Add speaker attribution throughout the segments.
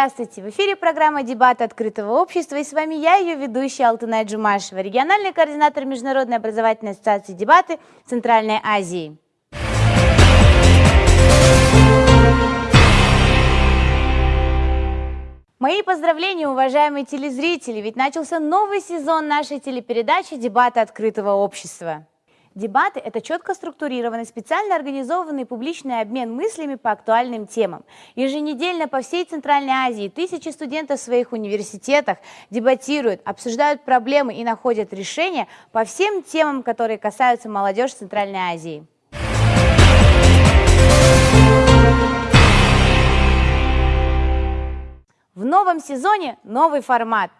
Speaker 1: Здравствуйте! В эфире программа «Дебаты открытого общества» и с вами я, ее ведущая Алтынай Джумашева, региональный координатор Международной образовательной ассоциации «Дебаты» Центральной Азии. Мои поздравления, уважаемые телезрители, ведь начался новый сезон нашей телепередачи «Дебаты открытого общества». Дебаты – это четко структурированный, специально организованный публичный обмен мыслями по актуальным темам. Еженедельно по всей Центральной Азии тысячи студентов в своих университетах дебатируют, обсуждают проблемы и находят решения по всем темам, которые касаются молодежи Центральной Азии. В новом сезоне новый формат.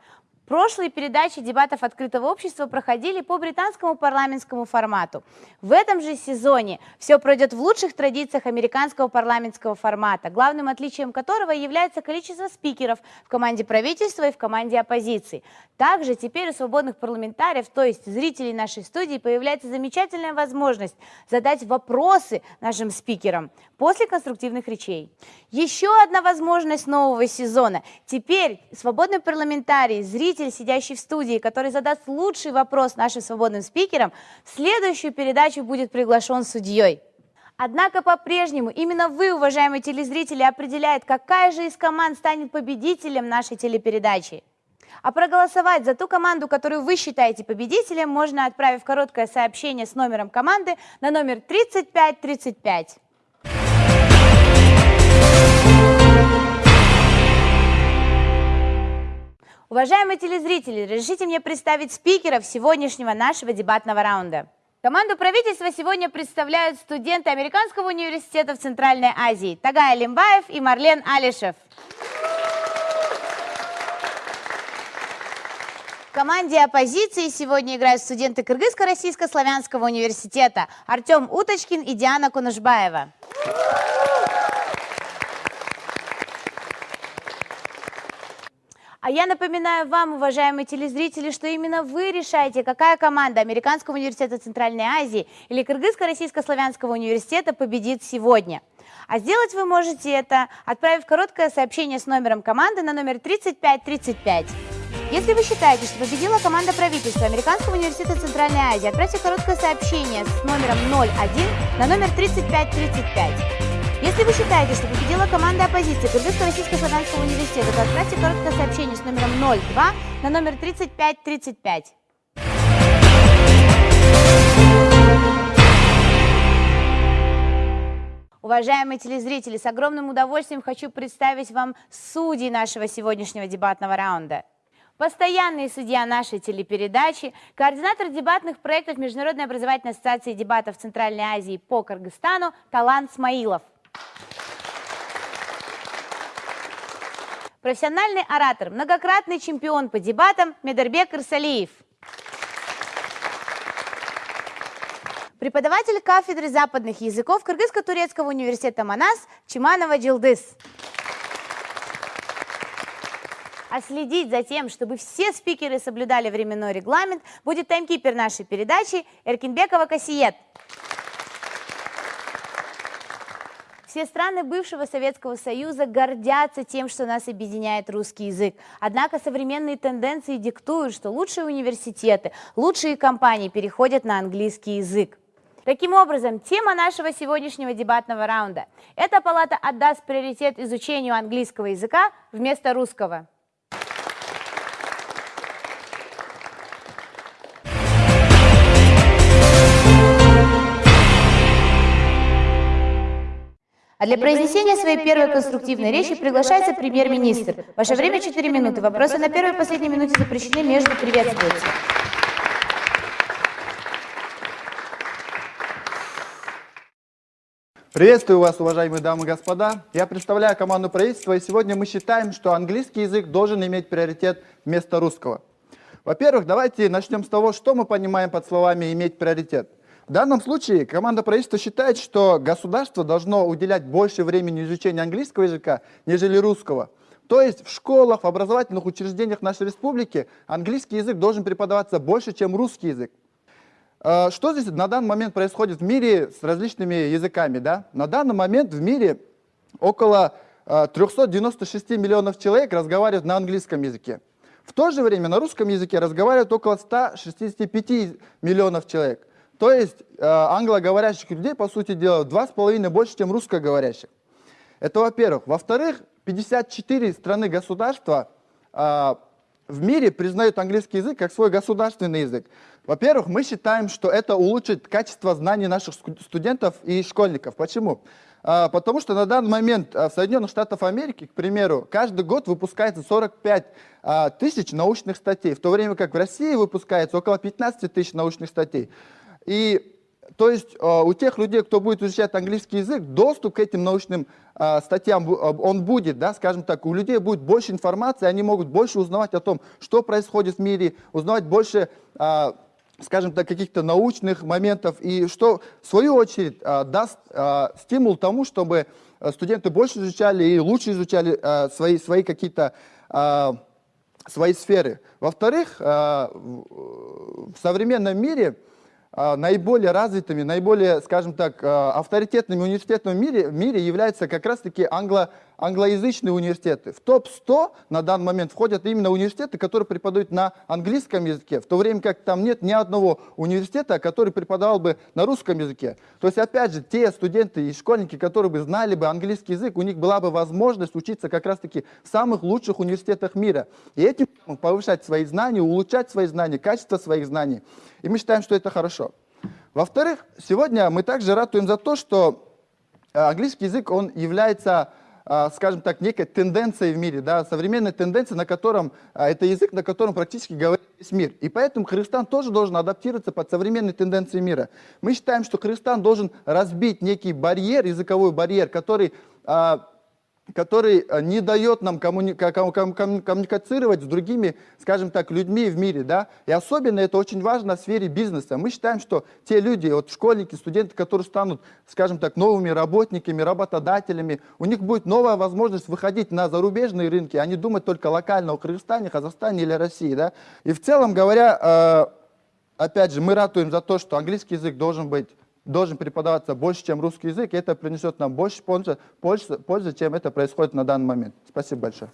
Speaker 1: Прошлые передачи дебатов открытого общества проходили по британскому парламентскому формату. В этом же сезоне все пройдет в лучших традициях американского парламентского формата, главным отличием которого является количество спикеров в команде правительства и в команде оппозиции. Также теперь у свободных парламентариев, то есть зрителей нашей студии, появляется замечательная возможность задать вопросы нашим спикерам после конструктивных речей. Еще одна возможность нового сезона. Теперь свободный парламентарий, зритель, зритель, сидящий в студии, который задаст лучший вопрос нашим свободным спикерам, в следующую передачу будет приглашен судьей. Однако по-прежнему именно вы, уважаемые телезрители, определяет, какая же из команд станет победителем нашей телепередачи. А проголосовать за ту команду, которую вы считаете победителем, можно, отправив короткое сообщение с номером команды на номер 3535. Уважаемые телезрители, разрешите мне представить спикеров сегодняшнего нашего дебатного раунда. Команду правительства сегодня представляют студенты Американского университета в Центральной Азии Тагай Лимбаев и Марлен Алишев. В команде оппозиции сегодня играют студенты Кыргызско-Российско-Славянского университета Артем Уточкин и Диана Кунушбаева. А я напоминаю вам, уважаемые телезрители, что именно вы решаете, какая команда Американского университета Центральной Азии или Кыргызско-Российско-Славянского университета победит сегодня. А сделать вы можете это, отправив короткое сообщение с номером команды на номер 3535. Если вы считаете, что победила команда правительства Американского университета Центральной Азии, отправьте короткое сообщение с номером 01 на номер 3535. Если вы считаете, что победила команда оппозиции Кыргызско-Российско-Славянского университета, то отправьте короткое сообщение с номером 02 на номер 3535. Уважаемые телезрители, с огромным удовольствием хочу представить вам судей нашего сегодняшнего дебатного раунда. Постоянный судья нашей телепередачи, координатор дебатных проектов Международной образовательной ассоциации дебатов Центральной Азии по Кыргызстану Талант Смаилов. Профессиональный оратор, многократный чемпион по дебатам Медербек Ирсалиев. Преподаватель кафедры западных языков Кыргызско-турецкого университета Манас Чиманова Джилдыс. А следить за тем, чтобы все спикеры соблюдали временной регламент, будет таймкипер нашей передачи Эркинбекова Касиет. Все страны бывшего Советского Союза гордятся тем, что нас объединяет русский язык. Однако современные тенденции диктуют, что лучшие университеты, лучшие компании переходят на английский язык. Таким образом, тема нашего сегодняшнего дебатного раунда – эта палата отдаст приоритет изучению английского языка вместо русского. А для произнесения своей первой конструктивной речи приглашается премьер-министр. Ваше время 4 минуты. Вопросы на первой и последней минуте запрещены между приветствуются.
Speaker 2: Приветствую вас, уважаемые дамы и господа. Я представляю команду правительства, и сегодня мы считаем, что английский язык должен иметь приоритет вместо русского. Во-первых, давайте начнем с того, что мы понимаем под словами «иметь приоритет». В данном случае команда правительства считает, что государство должно уделять больше времени изучению английского языка, нежели русского. То есть в школах, в образовательных учреждениях нашей республики английский язык должен преподаваться больше, чем русский язык. Э, что здесь на данный момент происходит в мире с различными языками? Да? На данный момент в мире около 396 миллионов человек разговаривают на английском языке. В то же время на русском языке разговаривают около 165 миллионов человек. То есть э, англоговорящих людей, по сути дела, в два с половиной больше, чем русскоговорящих. Это во-первых. Во-вторых, 54 страны государства э, в мире признают английский язык как свой государственный язык. Во-первых, мы считаем, что это улучшит качество знаний наших студентов и школьников. Почему? А, потому что на данный момент в Соединенных Штатах Америки, к примеру, каждый год выпускается 45 а, тысяч научных статей, в то время как в России выпускается около 15 тысяч научных статей. И то есть у тех людей, кто будет изучать английский язык, доступ к этим научным статьям он будет, да, скажем так, у людей будет больше информации, они могут больше узнавать о том, что происходит в мире, узнавать больше скажем так, каких-то научных моментов, и что, в свою очередь, даст стимул тому, чтобы студенты больше изучали и лучше изучали свои, свои какие-то свои сферы. Во-вторых, в современном мире наиболее развитыми, наиболее, скажем так, а, авторитетными университетами в мире, в мире являются как раз-таки англо, англоязычные университеты. В топ-100 на данный момент входят именно университеты, которые преподают на английском языке, в то время как там нет ни одного университета, который преподавал бы на русском языке. То есть, опять же, те студенты и школьники, которые бы знали бы английский язык, у них была бы возможность учиться как раз-таки в самых лучших университетах мира. И этим повышать свои знания, улучшать свои знания, качество своих знаний. И мы считаем, что это хорошо. Во-вторых, сегодня мы также ратуем за то, что э, английский язык, он является, скажем так, некой тенденцией в мире, да, современной тенденцией, на котором, э, это язык, на котором практически говорит весь мир. И поэтому Кыргызстан тоже должен адаптироваться под современные тенденции мира. Мы считаем, что Кыргызстан должен разбить некий барьер, языковой барьер, который который э, не дает нам коммуни коммуницировать с другими, скажем так, людьми в мире. Да? И особенно это очень важно в сфере бизнеса. Мы считаем, что те люди, вот школьники, студенты, которые станут, скажем так, новыми работниками, работодателями, у них будет новая возможность выходить на зарубежные рынки, а не думать только локально о Кыргызстане, Казахстане или России. Да? И в целом говоря, э, опять же, мы ратуем за то, что английский язык должен быть должен преподаваться больше, чем русский язык, и это принесет нам больше пользы, пользы, пользы, чем это происходит на данный момент. Спасибо большое.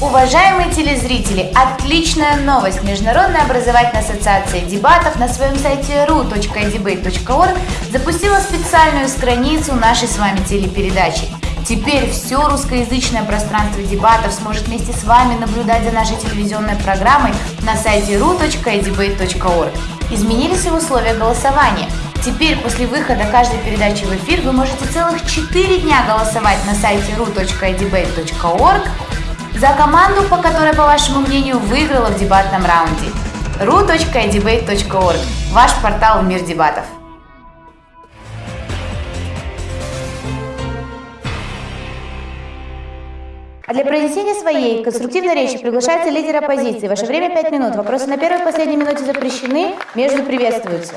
Speaker 1: Уважаемые телезрители, отличная новость! Международная образовательная ассоциация дебатов на своем сайте ru.debate.org запустила специальную страницу нашей с вами телепередачи – Теперь все русскоязычное пространство дебатов сможет вместе с вами наблюдать за нашей телевизионной программой на сайте ru.edebate.org. Изменились и условия голосования. Теперь после выхода каждой передачи в эфир вы можете целых 4 дня голосовать на сайте ru.edebate.org за команду, по которой, по вашему мнению, выиграла в дебатном раунде. ru.edebate.org – ваш портал в мир дебатов. А для произнесения своей конструктивной речи приглашается лидер оппозиции. Ваше время 5 минут. Вопросы на первой и последней минуте запрещены, между приветствуются.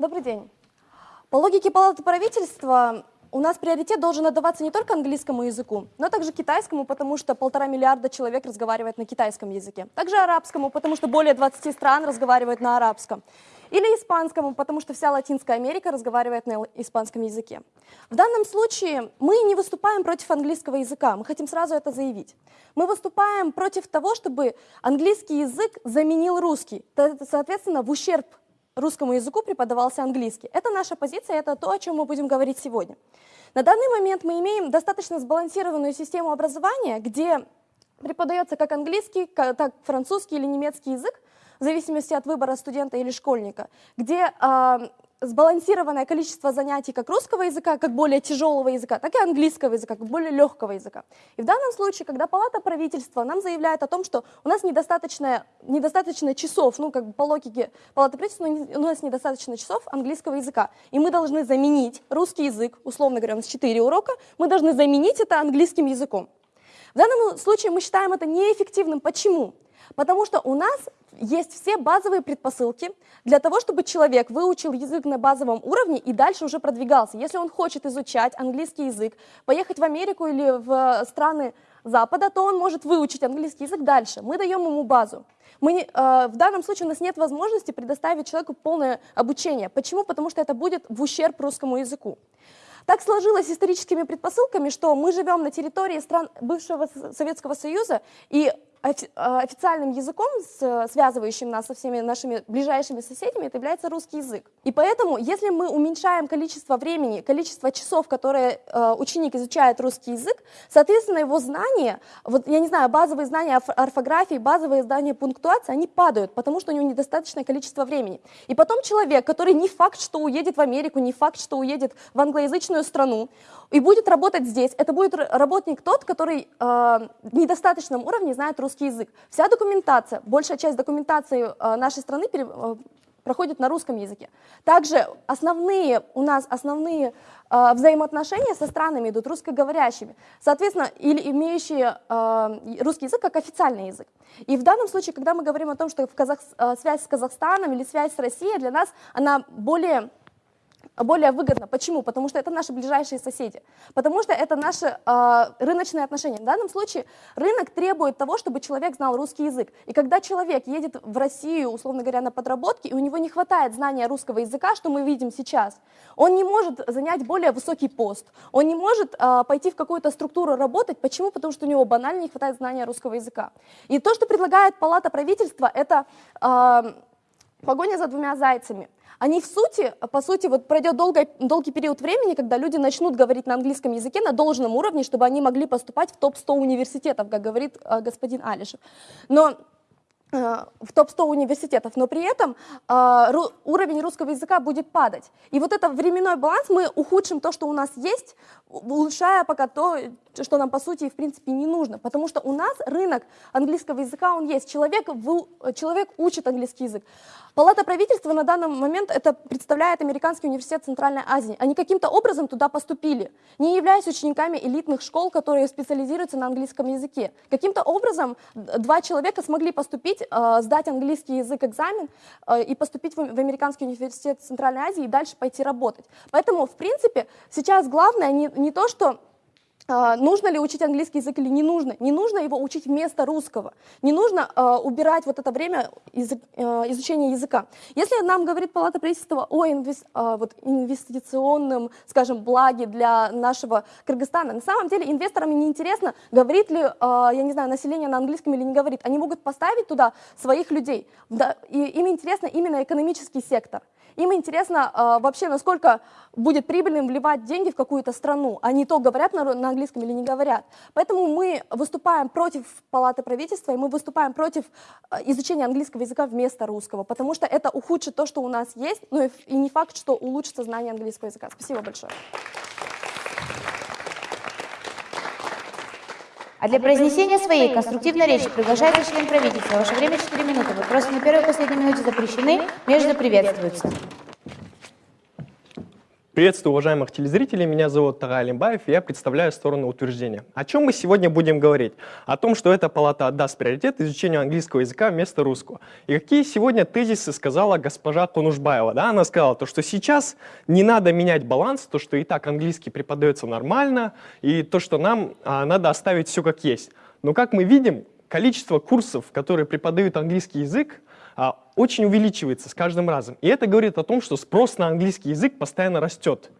Speaker 3: Добрый день. По логике Палаты правительства у нас приоритет должен отдаваться не только английскому языку, но также китайскому, потому что полтора миллиарда человек разговаривает на китайском языке. Также арабскому, потому что более 20 стран разговаривают на арабском. Или испанскому, потому что вся Латинская Америка разговаривает на испанском языке. В данном случае мы не выступаем против английского языка, мы хотим сразу это заявить. Мы выступаем против того, чтобы английский язык заменил русский, соответственно, в ущерб русскому языку преподавался английский. Это наша позиция, это то, о чем мы будем говорить сегодня. На данный момент мы имеем достаточно сбалансированную систему образования, где преподается как английский, так французский или немецкий язык, в зависимости от выбора студента или школьника, где сбалансированное количество занятий как русского языка, как более тяжелого языка, так и английского языка, как более легкого языка. И в данном случае, когда палата правительства нам заявляет о том, что у нас недостаточно, недостаточно часов, ну как бы по логике палаты правительства, у нас недостаточно часов английского языка, и мы должны заменить русский язык, условно говоря, у нас 4 урока, мы должны заменить это английским языком. В данном случае мы считаем это неэффективным. Почему? Потому что у нас есть все базовые предпосылки для того, чтобы человек выучил язык на базовом уровне и дальше уже продвигался. Если он хочет изучать английский язык, поехать в Америку или в страны Запада, то он может выучить английский язык дальше. Мы даем ему базу. Мы э, в данном случае у нас нет возможности предоставить человеку полное обучение. Почему? Потому что это будет в ущерб русскому языку. Так сложилось историческими предпосылками, что мы живем на территории стран бывшего Советского Союза, и официальным языком, связывающим нас со всеми нашими ближайшими соседями, это является русский язык. И поэтому, если мы уменьшаем количество времени, количество часов, которые э, ученик изучает русский язык, соответственно, его знания, вот я не знаю, базовые знания орфографии, базовые знания пунктуации, они падают, потому что у него недостаточное количество времени. И потом человек, который не факт, что уедет в Америку, не факт, что уедет в англоязычную страну, и будет работать здесь, это будет работник тот, который э, в недостаточном уровне знает русский русский язык. Вся документация, большая часть документации э, нашей страны э, проходит на русском языке. Также основные, у нас основные э, взаимоотношения со странами идут русскоговорящими, соответственно, или имеющие э, русский язык как официальный язык. И в данном случае, когда мы говорим о том, что в Казах, э, связь с Казахстаном или связь с Россией, для нас она более более выгодно. Почему? Потому что это наши ближайшие соседи. Потому что это наши э, рыночные отношения. В данном случае рынок требует того, чтобы человек знал русский язык. И когда человек едет в Россию, условно говоря, на подработки, и у него не хватает знания русского языка, что мы видим сейчас, он не может занять более высокий пост, он не может э, пойти в какую-то структуру работать. Почему? Потому что у него банально не хватает знания русского языка. И то, что предлагает Палата правительства, это э, погоня за двумя зайцами – они в сути, по сути, вот пройдет долгий, долгий период времени, когда люди начнут говорить на английском языке на должном уровне, чтобы они могли поступать в топ-100 университетов, как говорит э, господин Алишев. Но в топ-100 университетов, но при этом э, ру, уровень русского языка будет падать. И вот это временной баланс мы ухудшим то, что у нас есть, улучшая пока то, что нам по сути в принципе не нужно. Потому что у нас рынок английского языка, он есть. Человек, человек учит английский язык. Палата правительства на данный момент это представляет Американский университет Центральной Азии. Они каким-то образом туда поступили, не являясь учениками элитных школ, которые специализируются на английском языке. Каким-то образом два человека смогли поступить поступить, э, сдать английский язык экзамен э, и поступить в Американский университет Центральной Азии и дальше пойти работать. Поэтому, в принципе, сейчас главное не, не то, что а, нужно ли учить английский язык или не нужно. Не нужно его учить вместо русского. Не нужно э, убирать вот это время язык, э, изучения языка. Если нам говорит Палата правительства о инвес, э, вот инвестиционном, скажем, благе для нашего Кыргызстана, на самом деле инвесторам не интересно, говорит ли, э, я не знаю, население на английском или не говорит. Они могут поставить туда своих людей. Да, и им интересно именно экономический сектор. Им интересно э, вообще, насколько будет прибыльным вливать деньги в какую-то страну, а не то, говорят на, на английском или не говорят. Поэтому мы выступаем против Палаты правительства, и мы выступаем против э, изучения английского языка вместо русского, потому что это ухудшит то, что у нас есть, ну и, и не факт, что улучшится знание английского языка. Спасибо большое.
Speaker 1: А для произнесения своей конструктивной речи приглашается член правительства. Ваше время 4 минуты. Вопросы на первой и последней минуте запрещены, между приветствуются.
Speaker 4: Приветствую уважаемых телезрителей, меня зовут Тага Алимбаев, и я представляю сторону утверждения. О чем мы сегодня будем говорить? О том, что эта палата отдаст приоритет изучению английского языка вместо русского. И какие сегодня тезисы сказала госпожа Конушбаева? Да? Она сказала, то, что сейчас не надо менять баланс, то, что и так английский преподается нормально, и то, что нам а, надо оставить все как есть. Но как мы видим, количество курсов, которые преподают английский язык, очень увеличивается с каждым разом. И это говорит о том, что спрос на английский язык постоянно растет.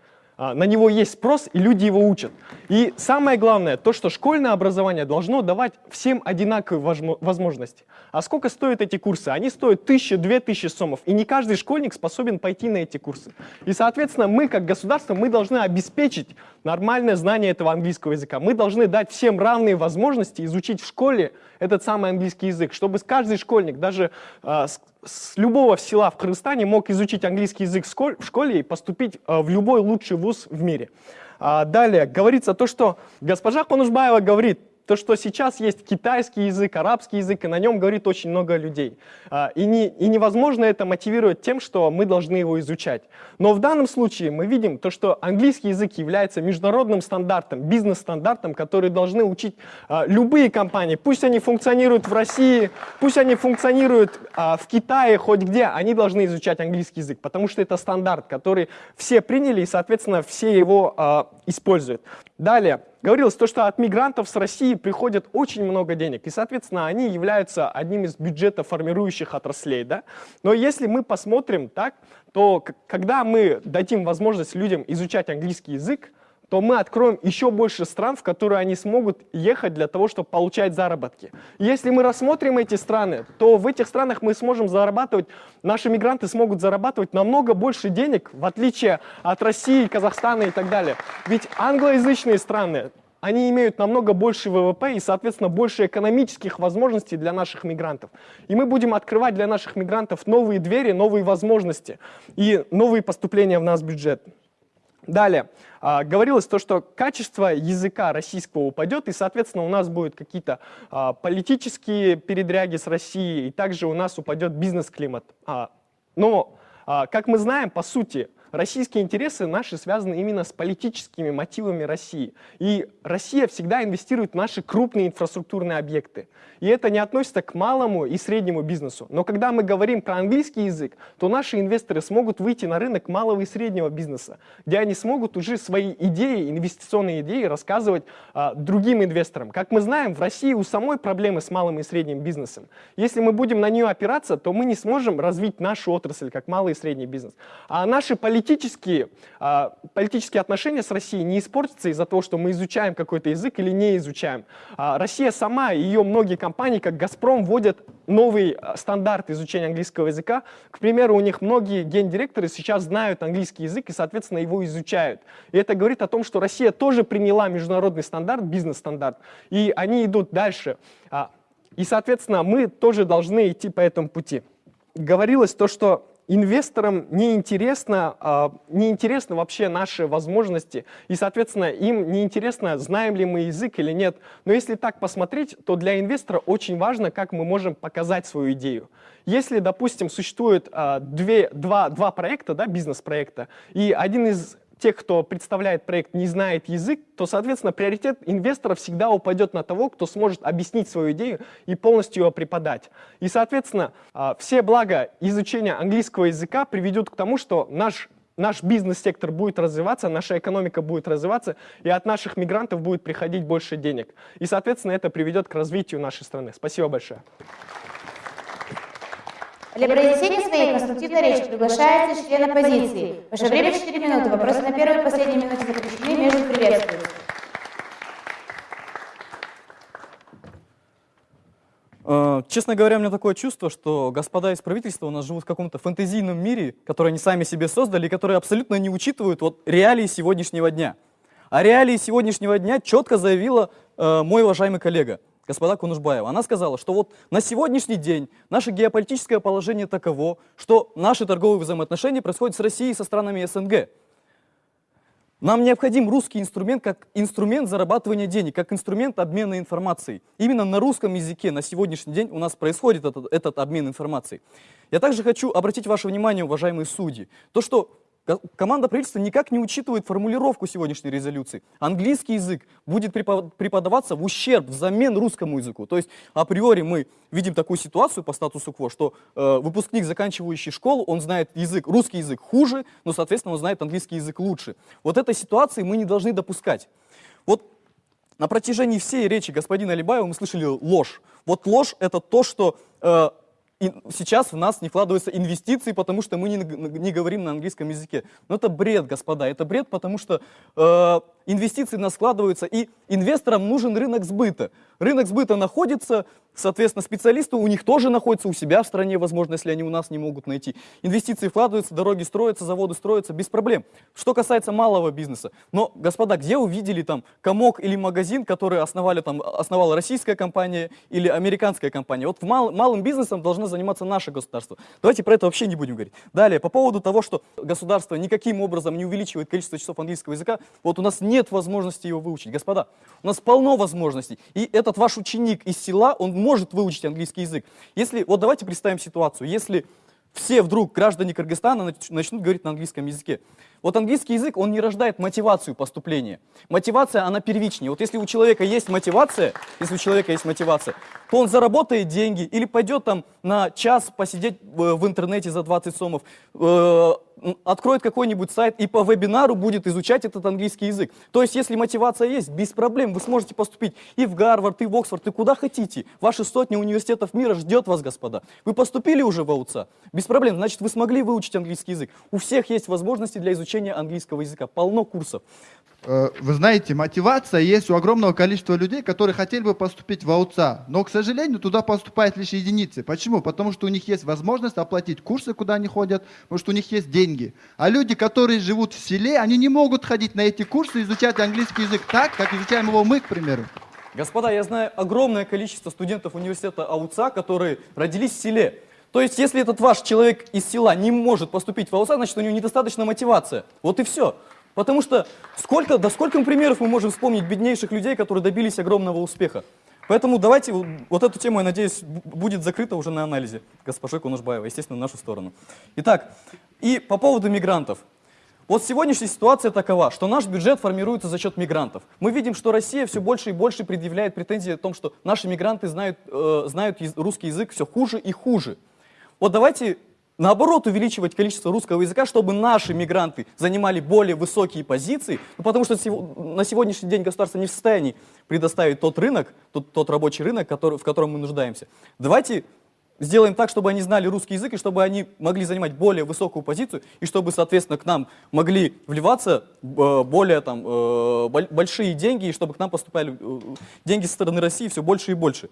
Speaker 4: А, на него есть спрос, и люди его учат. И самое главное, то, что школьное образование должно давать всем одинаковые возможности. А сколько стоят эти курсы? Они стоят тысячи, две тысячи сомов, и не каждый школьник способен пойти на эти курсы. И, соответственно, мы, как государство, мы должны обеспечить нормальное знание этого английского языка. Мы должны дать всем равные возможности изучить в школе этот самый английский язык, чтобы каждый школьник, даже э, с, с любого села в Кыргызстане мог изучить английский язык в школе и поступить э, в любой лучший вуз в мире. А, далее говорится то, что госпожа Конушбаева говорит, то, что сейчас есть китайский язык, арабский язык, и на нем говорит очень много людей. А, и, не, и невозможно это мотивировать тем, что мы должны его изучать. Но в данном случае мы видим то, что английский язык является международным стандартом, бизнес-стандартом, который должны учить а, любые компании. Пусть они функционируют в России, пусть они функционируют а, в Китае, хоть где, они должны изучать английский язык, потому что это стандарт, который все приняли и, соответственно, все его используют. Далее, говорилось то, что от мигрантов с России приходит очень много денег, и, соответственно, они являются одним из бюджета формирующих отраслей. Да? Но если мы посмотрим так, то когда мы дадим возможность людям изучать английский язык, то мы откроем еще больше стран, в которые они смогут ехать для того, чтобы получать заработки. Если мы рассмотрим эти страны, то в этих странах мы сможем зарабатывать, наши мигранты смогут зарабатывать намного больше денег, в отличие от России, Казахстана и так далее. Ведь англоязычные страны, они имеют намного больше ВВП и, соответственно, больше экономических возможностей для наших мигрантов. И мы будем открывать для наших мигрантов новые двери, новые возможности и новые поступления в наш бюджет. Далее, а, говорилось то, что качество языка российского упадет, и, соответственно, у нас будут какие-то а, политические передряги с Россией, и также у нас упадет бизнес-климат. А, но, как мы знаем, по сути, российские интересы наши связаны именно с политическими мотивами России. И Россия всегда инвестирует в наши крупные инфраструктурные объекты. И это не относится к малому и среднему бизнесу. Но когда мы говорим про английский язык, то наши инвесторы смогут выйти на рынок малого и среднего бизнеса, где они смогут уже свои идеи, инвестиционные идеи рассказывать а, другим инвесторам. Как мы знаем, в России у самой проблемы с малым и средним бизнесом. Если мы будем на нее опираться, то мы не сможем развить нашу отрасль, как малый и средний бизнес. А наши политические, а, политические отношения с Россией не испортятся из-за того, что мы изучаем какой-то язык или не изучаем. А, Россия сама, ее многие компании как «Газпром», вводят новый э, стандарт изучения английского языка. К примеру, у них многие гендиректоры сейчас знают английский язык и, соответственно, его изучают. И это говорит о том, что Россия тоже приняла международный стандарт, бизнес-стандарт, и они идут дальше. А, и, соответственно, мы тоже должны идти по этому пути. Говорилось то, что инвесторам неинтересно, э, неинтересно вообще наши возможности, и, соответственно, им неинтересно, знаем ли мы язык или нет. Но если так посмотреть, то для инвестора очень важно, как мы можем показать свою идею. Если, допустим, существует э, две, два, два проекта, да, бизнес-проекта, и один из тех, кто представляет проект, не знает язык, то, соответственно, приоритет инвестора всегда упадет на того, кто сможет объяснить свою идею и полностью ее преподать. И, соответственно, а, все блага изучения английского языка приведут к тому, что наш наш бизнес-сектор будет развиваться, наша экономика будет развиваться, и от наших мигрантов будет приходить больше денег. И, соответственно, это приведет к развитию нашей страны. Спасибо большое.
Speaker 1: Для произнесения своей конструктивной речи приглашается член оппозиции. Ваше время 4 минуты. Вопросы на первой и последней минуте запрещены, между приветствуются.
Speaker 5: Э, честно говоря, у меня такое чувство, что господа из правительства у нас живут в каком-то фэнтезийном мире, который они сами себе создали, и который абсолютно не учитывают вот реалии сегодняшнего дня. А реалии сегодняшнего дня четко заявила э, мой уважаемый коллега господа Кунушбаева. Она сказала, что вот на сегодняшний день наше геополитическое положение таково, что наши торговые взаимоотношения происходят с Россией и со странами СНГ. Нам необходим русский инструмент как инструмент зарабатывания денег, как инструмент обмена информацией. Именно на русском языке на сегодняшний день у нас происходит этот, этот обмен информацией. Я также хочу обратить ваше внимание, уважаемые судьи, то, что Команда правительства никак не учитывает формулировку сегодняшней резолюции. Английский язык будет преподаваться в ущерб, взамен русскому языку. То есть априори мы видим такую ситуацию по статусу КВО, что э, выпускник, заканчивающий школу, он знает язык, русский язык хуже, но, соответственно, он знает английский язык лучше. Вот этой ситуации мы не должны допускать. Вот на протяжении всей речи господина Алибаева мы слышали ложь. Вот ложь — это то, что э, и сейчас в нас не вкладываются инвестиции, потому что мы не, не говорим на английском языке. Но это бред, господа, это бред, потому что э, инвестиции у складываются, и инвесторам нужен рынок сбыта. Рынок сбыта находится, соответственно, специалисты у них тоже находятся у себя в стране, возможно, если они у нас не могут найти. Инвестиции вкладываются, дороги строятся, заводы строятся без проблем. Что касается малого бизнеса. Но, господа, где увидели там комок или магазин, который основали, там, основала российская компания или американская компания? Вот в мал, малым бизнесом должно заниматься наше государство. Давайте про это вообще не будем говорить. Далее, по поводу того, что государство никаким образом не увеличивает количество часов английского языка, вот у нас нет возможности его выучить. Господа, у нас полно возможностей. И этот ваш ученик из села, он может выучить английский язык. Если, вот давайте представим ситуацию, если все вдруг граждане Кыргызстана начнут говорить на английском языке. Вот английский язык, он не рождает мотивацию поступления. Мотивация, она первичнее. Вот если у человека есть мотивация, если у человека есть мотивация, то он заработает деньги или пойдет там на час посидеть в интернете за 20 сомов, э, откроет какой-нибудь сайт и по вебинару будет изучать этот английский язык. То есть, если мотивация есть, без проблем вы сможете поступить и в Гарвард, и в Оксфорд, и куда хотите. Ваши сотни университетов мира ждет вас, господа. Вы поступили уже в АУЦА? Без проблем, значит, вы смогли выучить английский язык. У всех есть возможности для изучения английского языка. Полно курсов.
Speaker 2: Э, Вы знаете, мотивация есть у огромного количества людей, которые хотели бы поступить в АУЦА, но, к сожалению, туда поступают лишь единицы. Почему? Потому что у них есть возможность оплатить курсы, куда они ходят, потому что у них есть деньги. А люди, которые живут в селе, они не могут ходить на эти курсы и изучать английский язык так, как изучаем его мы, к примеру.
Speaker 5: Господа, я знаю огромное количество студентов университета АУЦА, которые родились в селе. То есть, если этот ваш человек из села не может поступить в АУЦА, значит, у него недостаточно мотивация. Вот и все. Потому что сколько, да сколько примеров мы можем вспомнить беднейших людей, которые добились огромного успеха. Поэтому давайте вот- эту тему, я надеюсь, будет закрыта уже на анализе госпожой Кунушбаевой, естественно, в нашу сторону. Итак, и по поводу мигрантов. Вот сегодняшняя ситуация такова, что наш бюджет формируется за счет мигрантов. Мы видим, что Россия все больше и больше предъявляет претензии о том, что наши мигранты знают, э, знают русский язык все хуже и хуже. Вот давайте наоборот увеличивать количество русского языка, чтобы наши мигранты занимали более высокие позиции, ну, потому что на сегодняшний день государство не в состоянии предоставить тот рынок, тот, тот рабочий рынок, который, в котором мы нуждаемся. Давайте сделаем так, чтобы они знали русский язык, и чтобы они могли занимать более высокую позицию, и чтобы, соответственно, к нам могли вливаться э, более там, э, боль- большие деньги, и чтобы к нам поступали э, деньги со стороны России все больше и больше.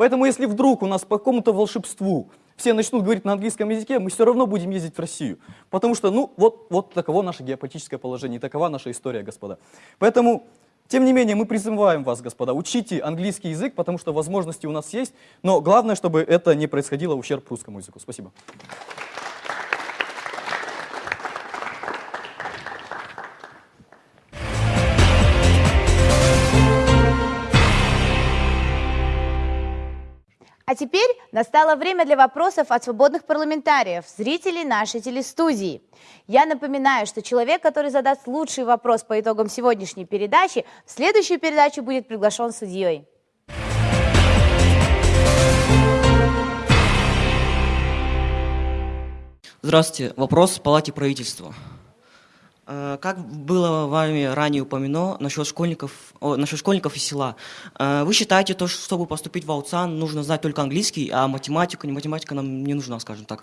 Speaker 5: Поэтому если вдруг у нас по какому-то волшебству все начнут говорить на английском языке, мы все равно будем ездить в Россию. Потому что, ну, вот, вот таково наше геополитическое положение, такова наша история, господа. Поэтому, тем не менее, мы призываем вас, господа, учите английский язык, потому что возможности у нас есть, но главное, чтобы это не происходило в ущерб русскому языку. Спасибо.
Speaker 1: А теперь настало время для вопросов от свободных парламентариев, зрителей нашей телестудии. Я напоминаю, что человек, который задаст лучший вопрос по итогам сегодняшней передачи, в следующую передачу будет приглашен судьей.
Speaker 6: Здравствуйте. Вопрос в Палате правительства. Э, Как было вами ранее упомянено насчет школьников, о, насчет школьников из села, э, вы считаете, то, что чтобы поступить в АУЦАН, нужно знать только английский, а математику, не математика нам не нужна, скажем так?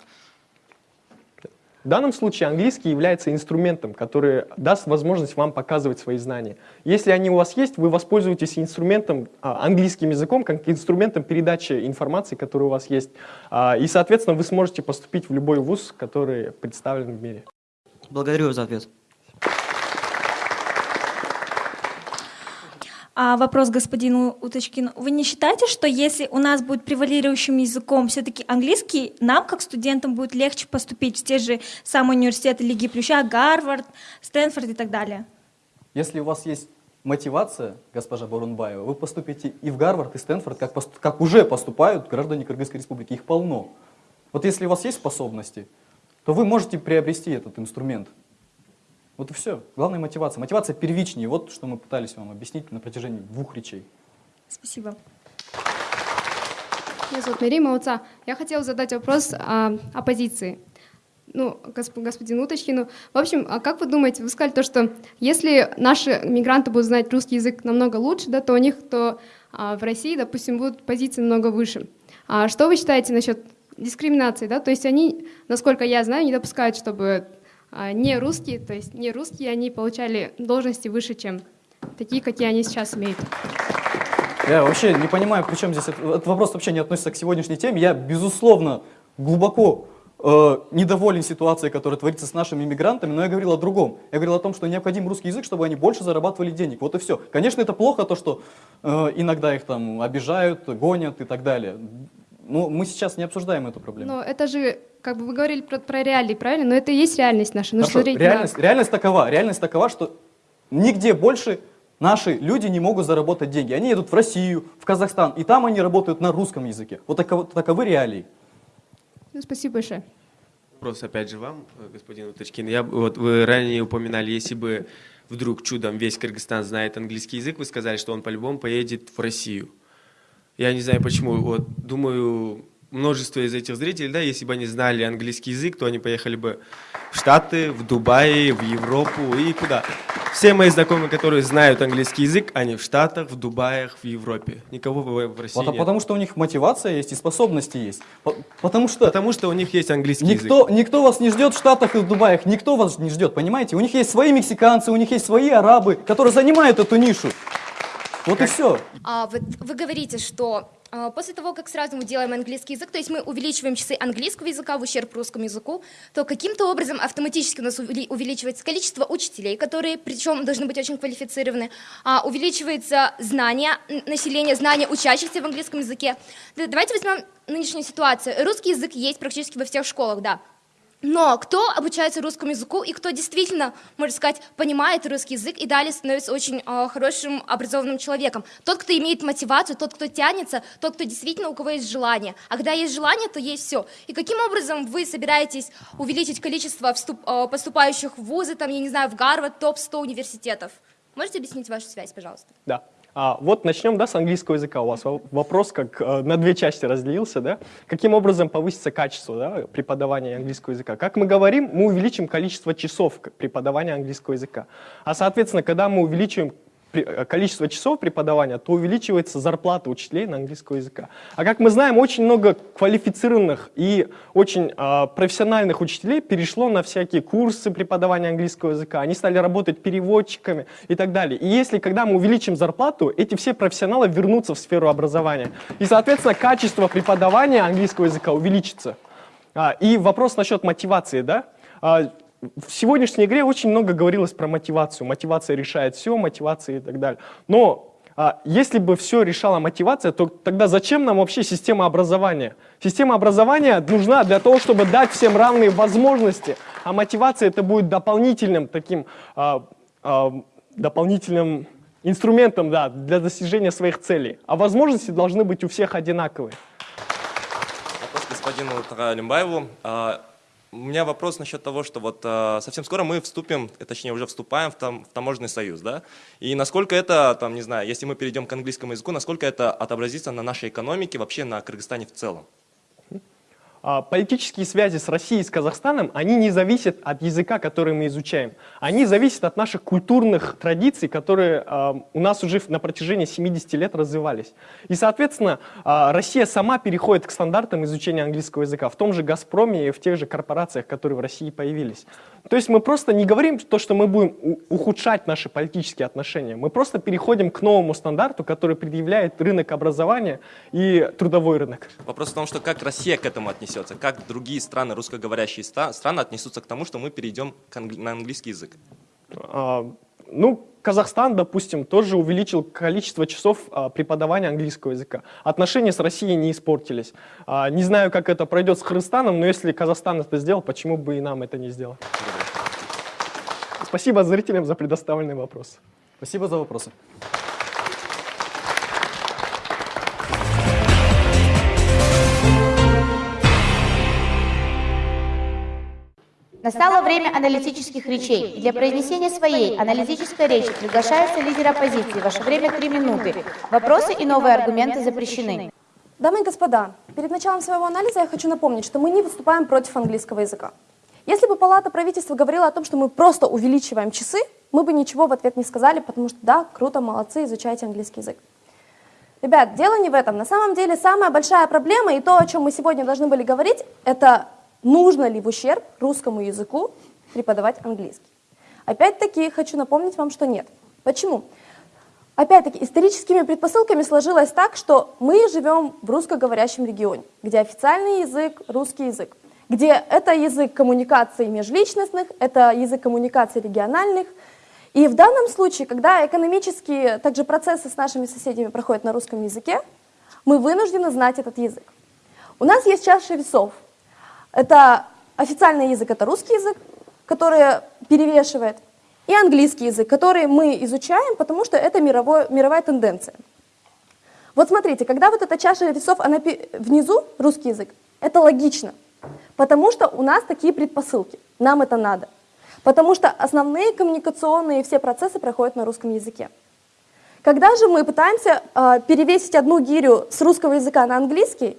Speaker 4: В данном случае английский является инструментом, который даст возможность вам показывать свои знания. Если они у вас есть, вы воспользуетесь инструментом, а, английским языком, как инструментом передачи информации, которая у вас есть. А, И, соответственно, вы сможете поступить в любой вуз, который представлен в мире.
Speaker 6: Благодарю за ответ.
Speaker 7: А вопрос господину Уточкину. Вы не считаете, что если у нас будет превалирующим языком все-таки английский, нам, как студентам, будет легче поступить в те же самые университеты Лиги Плюща, Гарвард, Стэнфорд и так далее?
Speaker 5: Если у вас есть мотивация, госпожа Барунбаева, вы поступите и в Гарвард, и Стэнфорд, как, как уже поступают граждане Кыргызской республики. Их полно. Вот если у вас есть способности, то вы можете приобрести этот инструмент. Вот и все. Главная мотивация. Мотивация первичнее. Вот что мы пытались вам объяснить на протяжении двух речей.
Speaker 7: Спасибо.
Speaker 8: Меня зовут Нарима Уца. Я хотела задать вопрос о оппозиции. Ну, госп- господину Уточкину. В общем, а как вы думаете, вы сказали то, что если наши мигранты будут знать русский язык намного лучше, да, то у них то а, в России, допустим, будут позиции намного выше. А что вы считаете насчет дискриминации, да? То есть они, насколько я знаю, не допускают, чтобы а, не русские, то есть не русские, они получали должности выше, чем такие, какие они сейчас имеют.
Speaker 5: Я вообще не понимаю, при чем здесь этот, этот вопрос вообще не относится к сегодняшней теме. Я, безусловно, глубоко э, недоволен ситуацией, которая творится с нашими мигрантами, но я говорил о другом. Я говорил о том, что необходим русский язык, чтобы они больше зарабатывали денег. Вот и все. Конечно, это плохо, то, что э, иногда их там обижают, гонят и так далее. Но мы сейчас не обсуждаем эту проблему.
Speaker 8: Но это же, как бы вы говорили про, про реалии, правильно? Но это и есть реальность наша. Ну,
Speaker 5: Хорошо,
Speaker 8: смотреть на-
Speaker 5: реальность, реальность такова, реальность такова, что нигде больше наши люди не могут заработать деньги. Они едут в Россию, в Казахстан, и там они работают на русском языке. Вот таковы, таковы реалии.
Speaker 8: Ну, Спасибо большое.
Speaker 9: Вопрос опять же вам, э, господин Уточкин. Я, вот вы ранее упоминали, если бы вдруг чудом весь Кыргызстан знает английский язык, вы сказали, что он по-любому поедет в Россию. Я не знаю почему. Вот думаю, множество из этих зрителей, да, если бы они знали английский язык, то они поехали бы в Штаты, в Дубай, в Европу и куда. Все мои знакомые, которые знают английский язык, они в Штатах, в Дубаях, в Европе. Никого в в России
Speaker 5: Потому,
Speaker 9: нет.
Speaker 5: потому что у них мотивация есть и способности есть. По- Потому что
Speaker 9: Потому что у них есть английский
Speaker 5: никто,
Speaker 9: язык.
Speaker 5: никто вас не ждет в Штатах и в Дубаях, никто вас не ждет, понимаете? У них есть свои мексиканцы, у них есть свои арабы, которые занимают эту нишу. Вот и все.
Speaker 10: А, вот вы говорите, что а, после того, как сразу мы делаем английский язык, то есть мы увеличиваем часы английского языка в ущерб русскому языку, то каким-то образом автоматически у нас увели- увеличивается количество учителей, которые, причем, должны быть очень квалифицированы, а, увеличивается знание населения, знание учащихся в английском языке. Да, Давайте возьмем нынешнюю ситуацию. Русский язык есть практически во всех школах, да. Но кто обучается русскому языку и кто действительно, можно сказать, понимает русский язык и далее становится очень э, хорошим образованным человеком? Тот, кто имеет мотивацию, тот, кто тянется, тот, кто действительно у кого есть желание. А когда есть желание, то есть все. И каким образом вы собираетесь увеличить количество вступ- э, поступающих в вузы, там, я не знаю, в Гарвард, топ-100 университетов? Можете объяснить вашу связь, пожалуйста?
Speaker 4: Да. А, вот начнем да, с английского языка. У вас во- вопрос как э, на две части разделился. Да? Каким образом повысится качество да, преподавания английского языка? Как мы говорим, мы увеличим количество часов преподавания английского языка. А соответственно, когда мы увеличиваем количество часов преподавания, то увеличивается зарплата учителей на английского языка. А как мы знаем, очень много квалифицированных и очень а, профессиональных учителей перешло на всякие курсы преподавания английского языка. Они стали работать переводчиками и так далее. И если, когда мы увеличим зарплату, эти все профессионалы вернутся в сферу образования. И, соответственно, качество преподавания английского языка увеличится. А, и вопрос насчет мотивации, да? А, в сегодняшней игре очень много говорилось про мотивацию. Мотивация решает все, мотивация и так далее. Но а, если бы все решала мотивация, то тогда зачем нам вообще система образования? Система образования нужна для того, чтобы дать всем равные возможности, а мотивация это будет дополнительным таким а, а, дополнительным инструментом да, для достижения своих целей. А возможности должны быть у всех одинаковые.
Speaker 11: Вопрос господину Таралимбаеву. У меня вопрос насчет того, что вот а, совсем скоро мы вступим, э, точнее уже вступаем в, там, в таможенный союз, да? И насколько это, там, не знаю, если мы перейдем к английскому языку, насколько это отобразится на нашей экономике, вообще на Кыргызстане в целом?
Speaker 4: А, Политические связи с Россией и с Казахстаном, они не зависят от языка, который мы изучаем. Они зависят от наших культурных традиций, которые а, у нас уже на протяжении 70 лет развивались. И, соответственно, а, Россия сама переходит к стандартам изучения английского языка в том же «Газпроме» и в тех же корпорациях, которые в России появились. То есть мы просто не говорим то, что мы будем ухудшать наши политические отношения. Мы просто переходим к новому стандарту, который предъявляет рынок образования и трудовой рынок.
Speaker 11: Вопрос в том, что как Россия к этому отнесется, как другие страны, русскоговорящие страны отнесутся к тому, что мы перейдем к англи- на английский язык.
Speaker 4: А, Ну, Казахстан, допустим, тоже увеличил количество часов а, преподавания английского языка. Отношения с Россией не испортились. А, Не знаю, как это пройдет с Кыргызстаном, но если Казахстан это сделал, почему бы и нам это не сделать? Спасибо зрителям за предоставленный вопрос.
Speaker 5: Спасибо за вопросы.
Speaker 1: Настало время аналитических речей. И для произнесения своей аналитической речи приглашается лидер оппозиции. Ваше время три минуты. Вопросы и новые аргументы запрещены.
Speaker 3: Дамы и господа, перед началом своего анализа я хочу напомнить, что мы не выступаем против английского языка. Если бы Палата правительства говорила о том, что мы просто увеличиваем часы, мы бы ничего в ответ не сказали, потому что да, круто, молодцы, изучайте английский язык. Ребят, дело не в этом. На самом деле самая большая проблема и то, о чем мы сегодня должны были говорить, это нужно ли в ущерб русскому языку преподавать английский. Опять-таки хочу напомнить вам, что нет. Почему? Опять-таки, историческими предпосылками сложилось так, что мы живем в русскоговорящем регионе, где официальный язык – русский язык, где это язык коммуникаций межличностных, это язык коммуникаций региональных. И в данном случае, когда экономические также процессы с нашими соседями проходят на русском языке, мы вынуждены знать этот язык. У нас есть чаша весов. Это официальный язык, это русский язык, который перевешивает, и английский язык, который мы изучаем, потому что это мировой, мировая тенденция. Вот смотрите, когда вот эта чаша весов, она внизу, русский язык, это логично, потому что у нас такие предпосылки, нам это надо. Потому что основные коммуникационные все процессы проходят на русском языке. Когда же мы пытаемся э, перевесить одну гирю с русского языка на английский,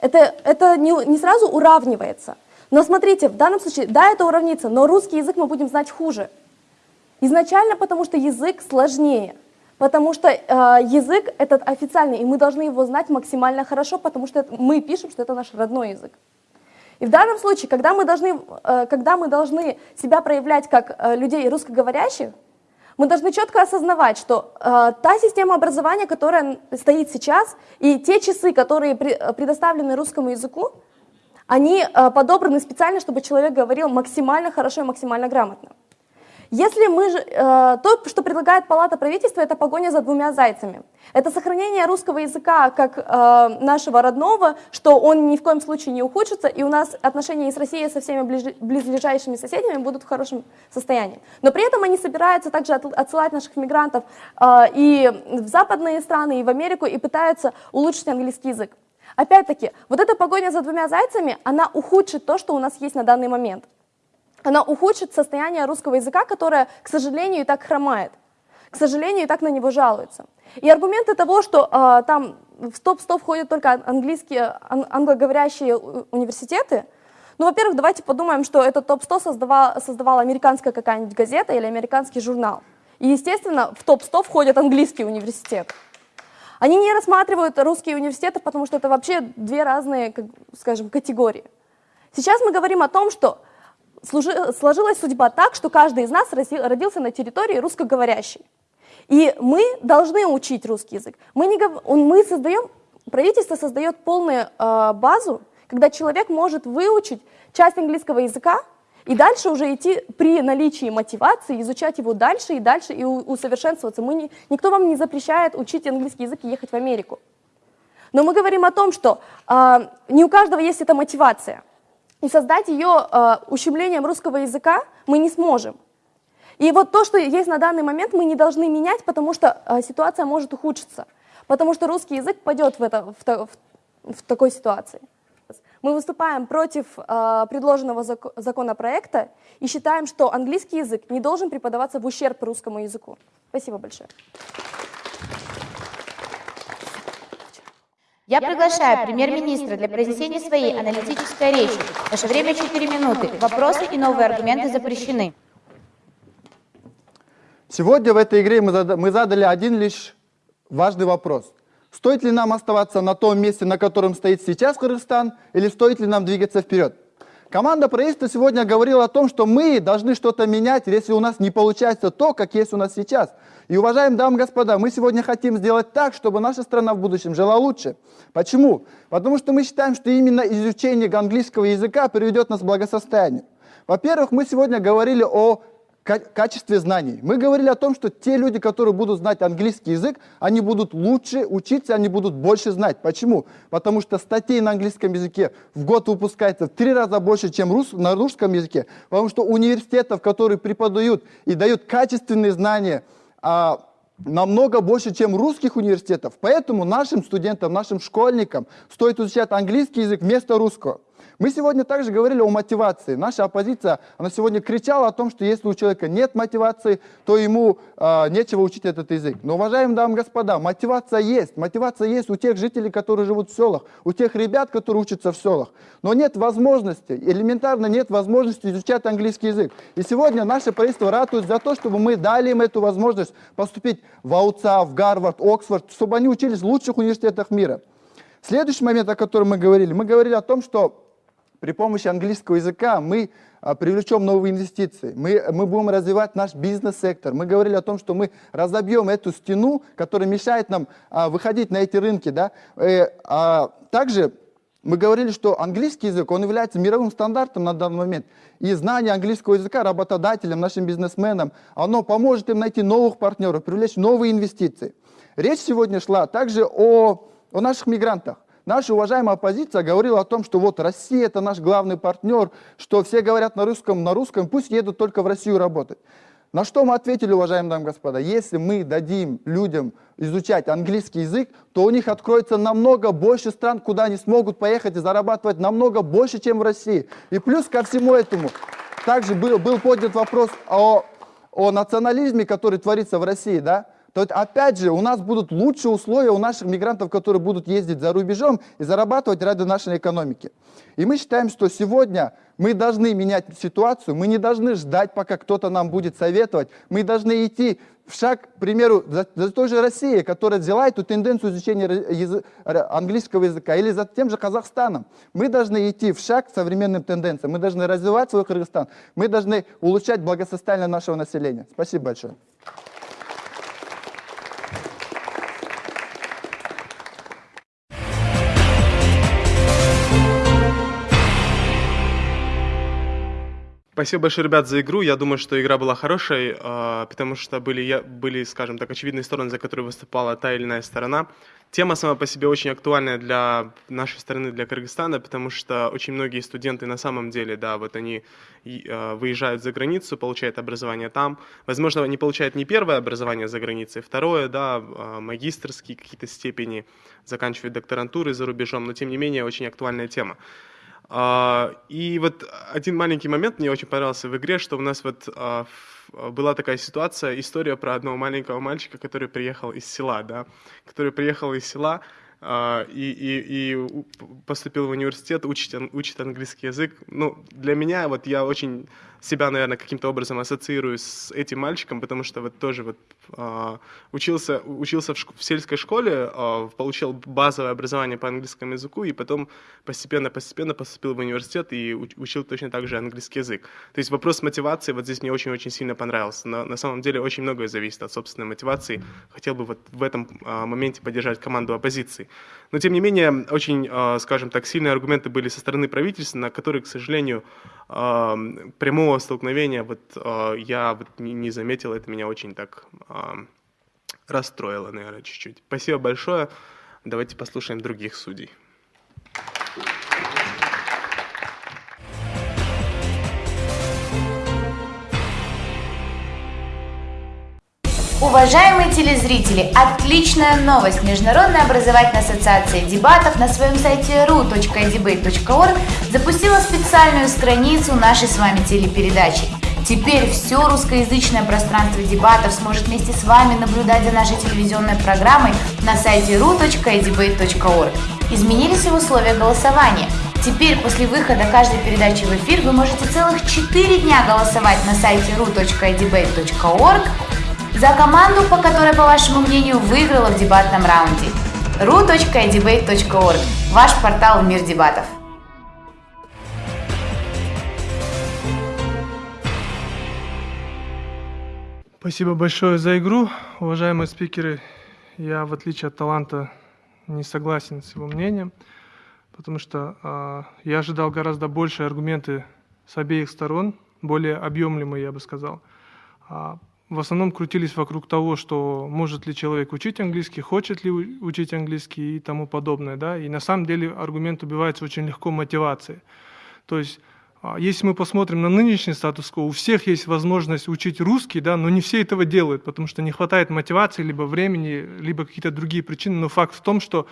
Speaker 3: Это, это не, не сразу уравнивается. Но смотрите, в данном случае, да, это уравнится, но русский язык мы будем знать хуже. Изначально потому, что язык сложнее. Потому что э, язык этот официальный, и мы должны его знать максимально хорошо, потому что это, мы пишем, что это наш родной язык. И в данном случае, когда мы должны, э, когда мы должны себя проявлять как э, людей русскоговорящих, мы должны четко осознавать, что э, та система образования, которая стоит сейчас, и те часы, которые при, э, предоставлены русскому языку, они э, подобраны специально, чтобы человек говорил максимально хорошо и максимально грамотно. Если мы же, э, то, что предлагает Палата правительства, это погоня за двумя зайцами. Это сохранение русского языка как э, нашего родного, что он ни в коем случае не ухудшится, и у нас отношения с Россией со всеми ближ, близлежащими соседями будут в хорошем состоянии. Но при этом они собираются также от, отсылать наших мигрантов э, и в западные страны, и в Америку, и пытаются улучшить английский язык. Опять-таки, вот эта погоня за двумя зайцами, она ухудшит то, что у нас есть на данный момент она ухудшит состояние русского языка, которое, к сожалению, и так хромает. К сожалению, и так на него жалуются. И аргументы того, что э, там в топ-100 входят только английские, ан англоговорящие университеты, ну, во-первых, давайте подумаем, что этот топ-100 создавала, создавала американская какая-нибудь газета или американский журнал. И, естественно, в топ-100 входят английские университеты. Они не рассматривают русские университеты, потому что это вообще две разные, скажем, категории. Сейчас мы говорим о том, что сложилась судьба так, что каждый из нас родился на территории русскоговорящей. И мы должны учить русский язык. Мы, не, мы создаем, правительство создает полную э, базу, когда человек может выучить часть английского языка и дальше уже идти при наличии мотивации, изучать его дальше и дальше и усовершенствоваться. Мы не, никто вам не запрещает учить английский язык и ехать в Америку. Но мы говорим о том, что э, не у каждого есть эта мотивация. И создать ее э, ущемлением русского языка мы не сможем. И вот то, что есть на данный момент, мы не должны менять, потому что э, ситуация может ухудшиться. Потому что русский язык пойдет в, это, в, в, в такой ситуации. Мы выступаем против э, предложенного зак законопроекта и считаем, что английский язык не должен преподаваться в ущерб русскому языку. Спасибо большое.
Speaker 1: Я приглашаю премьер-министра для произнесения своей аналитической речи. Ваше время 4 минуты. Вопросы и новые аргументы запрещены.
Speaker 2: Сегодня в этой игре мы задали один лишь важный вопрос. Стоит ли нам оставаться на том месте, на котором стоит сейчас Кыргызстан, или стоит ли нам двигаться вперед? Команда правительства сегодня говорила о том, что мы должны что-то менять, если у нас не получается то, как есть у нас сейчас. И, уважаемые дамы и господа, мы сегодня хотим сделать так, чтобы наша страна в будущем жила лучше. Почему? Потому что мы считаем, что именно изучение английского языка приведет нас к благосостоянию. Во-первых, мы сегодня говорили о качестве знаний. Мы говорили о том, что те люди, которые будут знать английский язык, они будут лучше учиться, они будут больше знать. Почему? Потому что статей на английском языке в год выпускается в три раза больше, чем рус, на русском языке. Потому что университетов, которые преподают и дают качественные знания, а, намного больше, чем русских университетов. Поэтому нашим студентам, нашим школьникам стоит изучать английский язык вместо русского. Мы сегодня также говорили о мотивации. Наша оппозиция, она сегодня кричала о том, что если у человека нет мотивации, то ему э, нечего учить этот язык. Но, уважаемые дамы и господа, мотивация есть. Мотивация есть у тех жителей, которые живут в селах, у тех ребят, которые учатся в селах. Но нет возможности, элементарно нет возможности изучать английский язык. И сегодня наше правительство ратует за то, чтобы мы дали им эту возможность поступить в АУЦА, в Гарвард, Оксфорд, чтобы они учились в лучших университетах мира. Следующий момент, о котором мы говорили, мы говорили о том, что при помощи английского языка мы а, привлечем новые инвестиции, мы, мы будем развивать наш бизнес-сектор. Мы говорили о том, что мы разобьем эту стену, которая мешает нам а, выходить на эти рынки. Да? Э, а, также мы говорили, что английский язык, он является мировым стандартом на данный момент. И знание английского языка работодателям, нашим бизнесменам, оно поможет им найти новых партнеров, привлечь новые инвестиции. Речь сегодня шла также о, о наших мигрантах. Наша уважаемая оппозиция говорила о том, что вот Россия это наш главный партнер, что все говорят на русском, на русском, пусть едут только в Россию работать. На что мы ответили, уважаемые дамы и господа, если мы дадим людям изучать английский язык, то у них откроется намного больше стран, куда они смогут поехать и зарабатывать намного больше, чем в России. И плюс ко всему этому, также был, был поднят вопрос о, о национализме, который творится в России, да? То опять же у нас будут лучшие условия у наших мигрантов, которые будут ездить за рубежом и зарабатывать ради нашей экономики. И мы считаем, что сегодня мы должны менять ситуацию, мы не должны ждать, пока кто-то нам будет советовать, мы должны идти в шаг, к примеру, за, за той же Россией, которая взяла эту тенденцию изучения язы, английского языка, или за тем же Казахстаном. Мы должны идти в шаг к современным тенденциям, мы должны развивать свой Кыргызстан, мы должны улучшать благосостояние нашего населения. Спасибо большое.
Speaker 12: Спасибо большое, ребят, за игру. Я думаю, что игра была хорошей, а, потому что были, были, скажем так, очевидные стороны, за которые выступала та или иная сторона. Тема сама по себе очень актуальная для нашей страны, для Кыргызстана, потому что очень многие студенты на самом деле, да, вот они а, выезжают за границу, получают образование там. Возможно, они получают не первое образование за границей, второе, да, а, магистрские какие-то степени, заканчивают докторантуры за рубежом, но тем не менее очень актуальная тема. А, и вот один маленький момент мне очень понравился в игре, что у нас вот а, была такая ситуация, история про одного маленького мальчика, который приехал из села, да, который приехал из села, а, и, и, и поступил в университет, учит, учит английский язык. Ну, для меня, вот я очень себя, наверное, каким-то образом ассоциирую с этим мальчиком, потому что вот тоже вот э, учился, учился в, в сельской школе, э, получил базовое образование по английскому языку, и потом постепенно-постепенно поступил в университет и учил точно так же английский язык. То есть вопрос мотивации вот здесь мне очень-очень сильно понравился. Но на самом деле очень многое зависит от собственной мотивации. Хотел бы вот в этом э, моменте поддержать команду оппозиции. Но тем не менее, очень, э, скажем так, сильные аргументы были со стороны правительства, на которые, к сожалению, прямого столкновения вот я вот не заметил, это меня очень так расстроило, наверное, чуть-чуть. Спасибо большое. Давайте послушаем других судей.
Speaker 1: Уважаемые телезрители, отличная новость! Международная образовательная ассоциация дебатов на своем сайте ru.debate.org запустила специальную страницу нашей с вами телепередачи. Теперь все русскоязычное пространство дебатов сможет вместе с вами наблюдать за нашей телевизионной программой на сайте ru.debate.org. Изменились и условия голосования. Теперь после выхода каждой передачи в эфир вы можете целых 4 дня голосовать на сайте ru.debate.org за команду, по которой, по вашему мнению, выиграла в дебатном раунде. ru.debate.org – ваш портал «Мир дебатов».
Speaker 13: Спасибо большое за игру. Уважаемые спикеры, я, в отличие от таланта, не согласен с его мнением, потому что э, я ожидал гораздо больше аргументы с обеих сторон, более объемлемые, я бы сказал. В основном крутились вокруг того, что может ли человек учить английский, хочет ли учить английский и тому подобное. Да? И на самом деле аргумент убивается очень легко мотивацией. То есть а, если мы посмотрим на нынешний статус-кво, у всех есть возможность учить русский, да, но не все этого делают, потому что не хватает мотивации, либо времени, либо какие-то другие причины. Но факт в том, что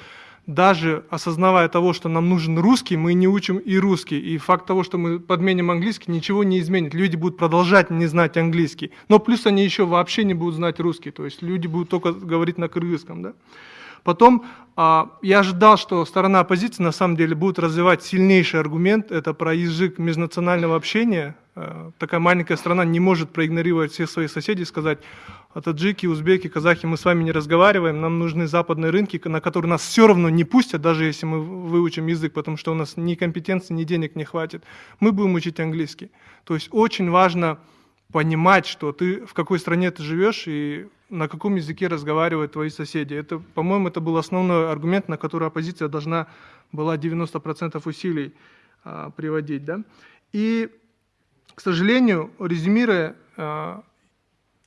Speaker 13: даже осознавая того, что нам нужен русский, мы не учим и русский. И факт того, что мы подменим английский, ничего не изменит. Люди будут продолжать не знать английский. Но плюс они еще вообще не будут знать русский. То есть люди будут только говорить на кыргызском. Да? Потом а, я ожидал, что сторона оппозиции на самом деле будет развивать сильнейший аргумент. Это про язык межнационального общения. А, такая маленькая страна не может проигнорировать всех своих соседей и сказать, таджики, узбеки, казахи, мы с вами не разговариваем, нам нужны западные рынки, на которые нас все равно не пустят, даже если мы выучим язык, потому что у нас ни компетенции, ни денег не хватит. Мы будем учить английский. То есть очень важно понимать, что ты в какой стране ты живешь и на каком языке разговаривают твои соседи. Это, по-моему, это был основной аргумент, на который оппозиция должна была 90% усилий а, приводить. Да? И, к сожалению, резюмируя, а,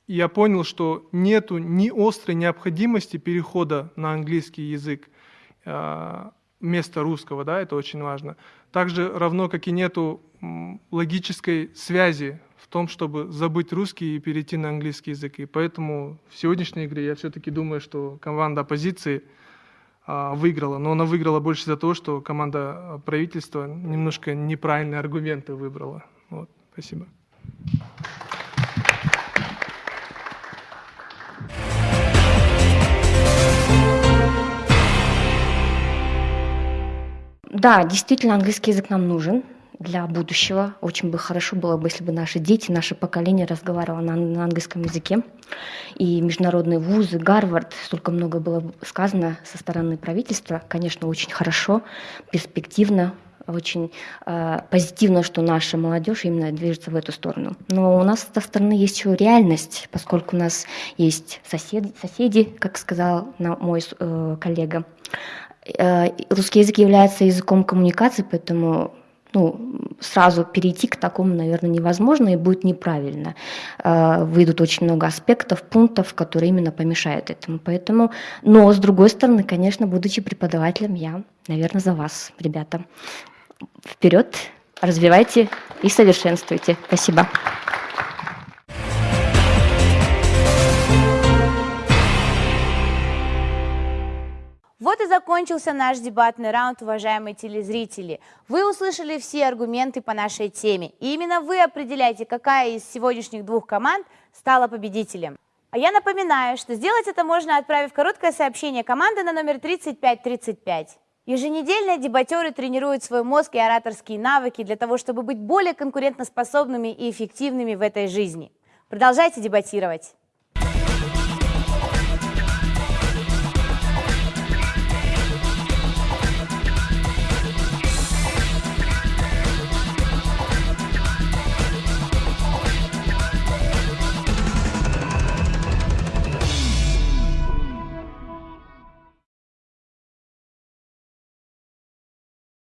Speaker 13: я понял, что нету ни острой необходимости перехода на английский язык а, вместо русского, да, это очень важно. Также равно, как и нету логической связи в том, чтобы забыть русский и перейти на английский язык. И поэтому в сегодняшней игре я все-таки думаю, что команда оппозиции а, выиграла. Но она выиграла больше за то, что команда а, правительства немножко неправильные аргументы выбрала. Вот. Спасибо.
Speaker 14: Да, действительно, английский язык нам нужен для будущего. Очень бы хорошо было бы, если бы наши дети, наше поколение разговаривало на, на английском языке. И международные вузы, Гарвард, столько много было сказано со стороны правительства. Конечно, очень хорошо, перспективно, очень э, позитивно, что наша молодежь именно движется в эту сторону. Но у нас со стороны есть еще реальность, поскольку у нас есть соседи, соседи как сказал мой э, коллега. Э, русский язык является языком коммуникации, поэтому ну, сразу перейти к такому, наверное, невозможно и будет неправильно. Э, выйдут очень много аспектов, пунктов, которые именно помешают этому. Поэтому, но с другой стороны, конечно, будучи преподавателем, я, наверное, за вас, ребята. Вперед, развивайте и совершенствуйте. Спасибо.
Speaker 1: Вот и закончился наш дебатный раунд, уважаемые телезрители. Вы услышали все аргументы по нашей теме. И именно вы определяете, какая из сегодняшних двух команд стала победителем. А я напоминаю, что сделать это можно, отправив короткое сообщение команды на номер 3535. Еженедельно дебатеры тренируют свой мозг и ораторские навыки для того, чтобы быть более конкурентоспособными и эффективными в этой жизни. Продолжайте дебатировать.